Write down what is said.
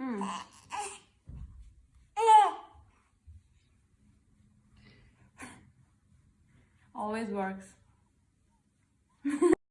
Mm. Always works.